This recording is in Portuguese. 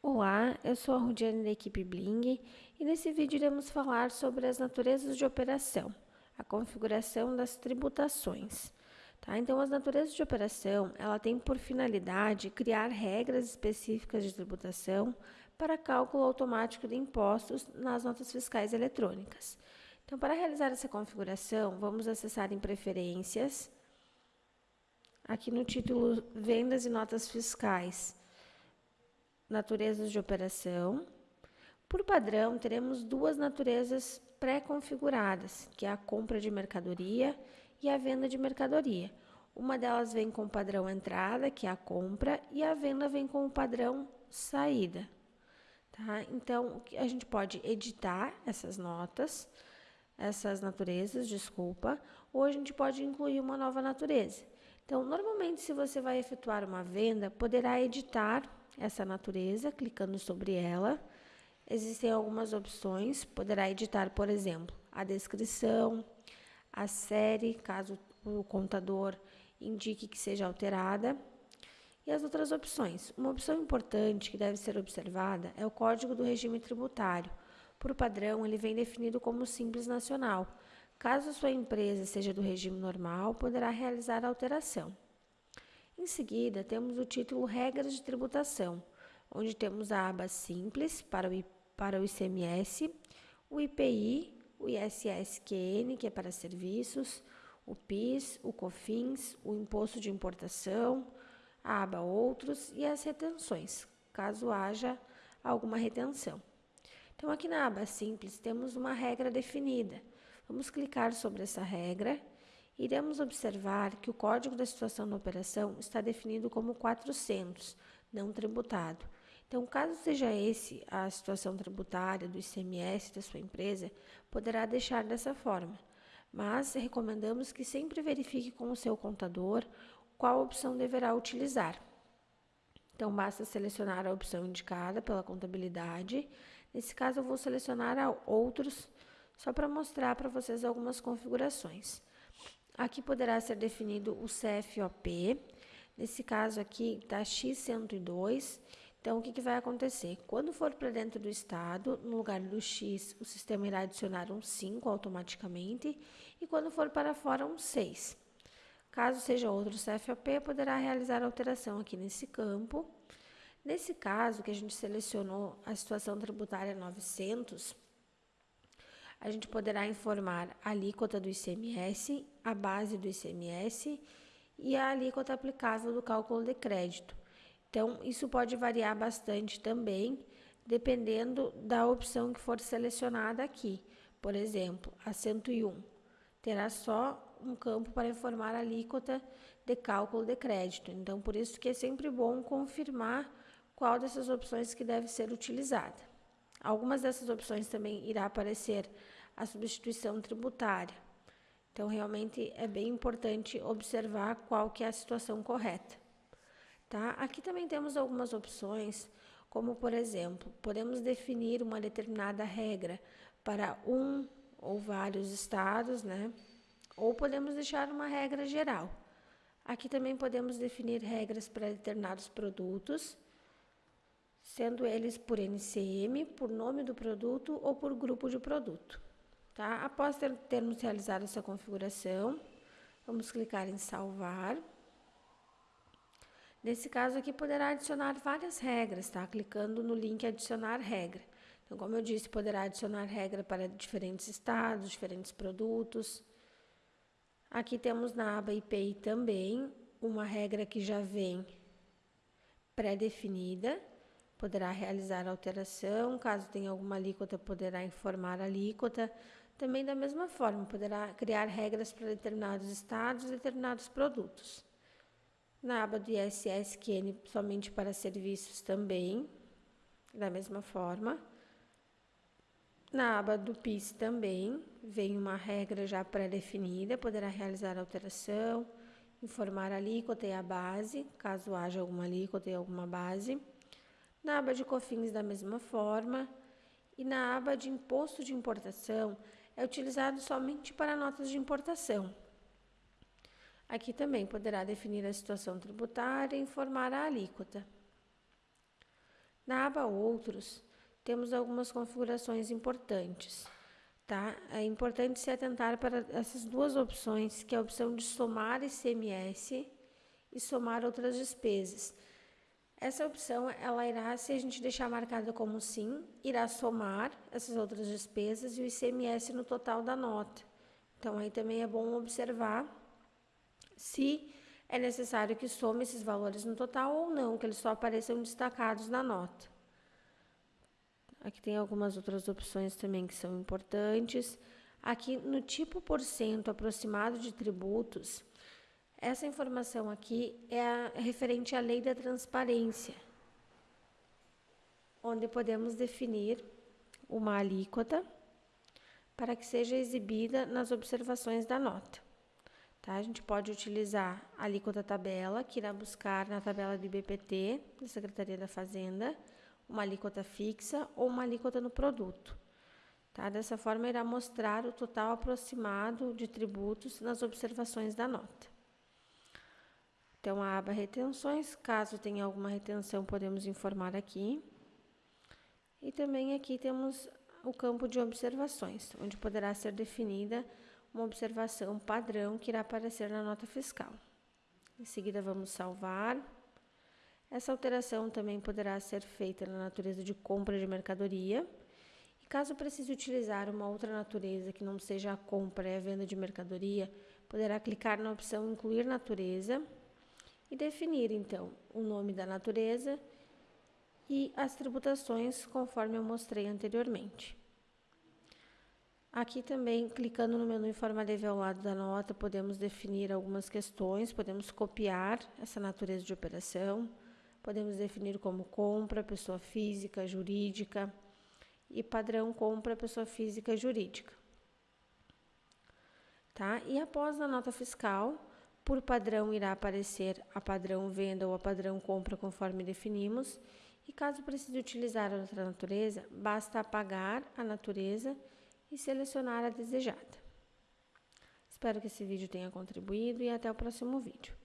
Olá, eu sou a Rudiane da equipe Bling e nesse vídeo iremos falar sobre as naturezas de operação, a configuração das tributações. Tá? Então, as naturezas de operação, ela tem por finalidade criar regras específicas de tributação para cálculo automático de impostos nas notas fiscais eletrônicas. Então, para realizar essa configuração, vamos acessar em Preferências, aqui no título Vendas e Notas Fiscais, naturezas de operação. Por padrão, teremos duas naturezas pré-configuradas, que é a compra de mercadoria e a venda de mercadoria. Uma delas vem com o padrão entrada, que é a compra, e a venda vem com o padrão saída. Tá? Então, a gente pode editar essas notas, essas naturezas, desculpa, ou a gente pode incluir uma nova natureza. Então, normalmente, se você vai efetuar uma venda, poderá editar essa natureza, clicando sobre ela. Existem algumas opções, poderá editar, por exemplo, a descrição, a série, caso o contador indique que seja alterada, e as outras opções. Uma opção importante que deve ser observada é o Código do Regime Tributário. Por padrão, ele vem definido como Simples Nacional. Caso sua empresa seja do regime normal, poderá realizar a alteração. Em seguida, temos o título Regras de Tributação, onde temos a aba Simples para o, para o ICMS, o IPI, o ISSQN, que é para serviços, o PIS, o COFINS, o Imposto de Importação, a aba Outros e as retenções, caso haja alguma retenção. Então, aqui na aba Simples, temos uma regra definida. Vamos clicar sobre essa regra iremos observar que o código da situação da operação está definido como 400, não tributado. Então, caso seja esse a situação tributária do ICMS da sua empresa, poderá deixar dessa forma. Mas recomendamos que sempre verifique com o seu contador qual opção deverá utilizar. Então, basta selecionar a opção indicada pela contabilidade. Nesse caso, eu vou selecionar outros, só para mostrar para vocês algumas configurações. Aqui poderá ser definido o CFOP. Nesse caso aqui está X102. Então, o que, que vai acontecer? Quando for para dentro do estado, no lugar do X, o sistema irá adicionar um 5 automaticamente. E quando for para fora, um 6. Caso seja outro CFOP, poderá realizar alteração aqui nesse campo. Nesse caso, que a gente selecionou a situação tributária 900, a gente poderá informar a alíquota do ICMS, a base do ICMS e a alíquota aplicável do cálculo de crédito. Então, isso pode variar bastante também, dependendo da opção que for selecionada aqui. Por exemplo, a 101 terá só um campo para informar a alíquota de cálculo de crédito. Então, por isso que é sempre bom confirmar qual dessas opções que deve ser utilizada. Algumas dessas opções também irá aparecer a substituição tributária. Então, realmente é bem importante observar qual que é a situação correta. Tá? Aqui também temos algumas opções, como por exemplo, podemos definir uma determinada regra para um ou vários estados, né? Ou podemos deixar uma regra geral. Aqui também podemos definir regras para determinados produtos sendo eles por NCM, por nome do produto ou por grupo de produto. Tá? Após ter, termos realizado essa configuração, vamos clicar em salvar. Nesse caso aqui, poderá adicionar várias regras, tá? Clicando no link adicionar regra. Então, como eu disse, poderá adicionar regra para diferentes estados, diferentes produtos. Aqui temos na aba IPI também uma regra que já vem pré-definida poderá realizar alteração, caso tenha alguma alíquota, poderá informar a alíquota. Também da mesma forma, poderá criar regras para determinados estados e determinados produtos. Na aba do ISSQN, somente para serviços também, da mesma forma. Na aba do PIS também, vem uma regra já pré-definida, poderá realizar alteração, informar a alíquota e a base, caso haja alguma alíquota e alguma base. Na aba de COFINS, da mesma forma. E na aba de Imposto de Importação, é utilizado somente para notas de importação. Aqui também poderá definir a situação tributária e informar a alíquota. Na aba Outros, temos algumas configurações importantes. Tá? É importante se atentar para essas duas opções, que é a opção de somar ICMS e somar outras despesas. Essa opção, ela irá, se a gente deixar marcada como sim, irá somar essas outras despesas e o ICMS no total da nota. Então, aí também é bom observar se é necessário que some esses valores no total ou não, que eles só apareçam destacados na nota. Aqui tem algumas outras opções também que são importantes. Aqui no tipo por cento aproximado de tributos, essa informação aqui é, a, é referente à lei da transparência, onde podemos definir uma alíquota para que seja exibida nas observações da nota. Tá? A gente pode utilizar a alíquota tabela, que irá buscar na tabela do IBPT, da Secretaria da Fazenda, uma alíquota fixa ou uma alíquota no produto. Tá? Dessa forma, irá mostrar o total aproximado de tributos nas observações da nota. Então, a aba retenções, caso tenha alguma retenção, podemos informar aqui. E também aqui temos o campo de observações, onde poderá ser definida uma observação padrão que irá aparecer na nota fiscal. Em seguida, vamos salvar. Essa alteração também poderá ser feita na natureza de compra de mercadoria. E caso precise utilizar uma outra natureza que não seja a compra e a venda de mercadoria, poderá clicar na opção Incluir natureza e definir então o nome da natureza e as tributações conforme eu mostrei anteriormente. Aqui também, clicando no menu Informa Leve ao lado da nota, podemos definir algumas questões, podemos copiar essa natureza de operação, podemos definir como compra, pessoa física, jurídica e padrão compra, pessoa física, jurídica. Tá? E após a nota fiscal, por padrão, irá aparecer a padrão venda ou a padrão compra, conforme definimos. E caso precise utilizar outra natureza, basta apagar a natureza e selecionar a desejada. Espero que esse vídeo tenha contribuído e até o próximo vídeo.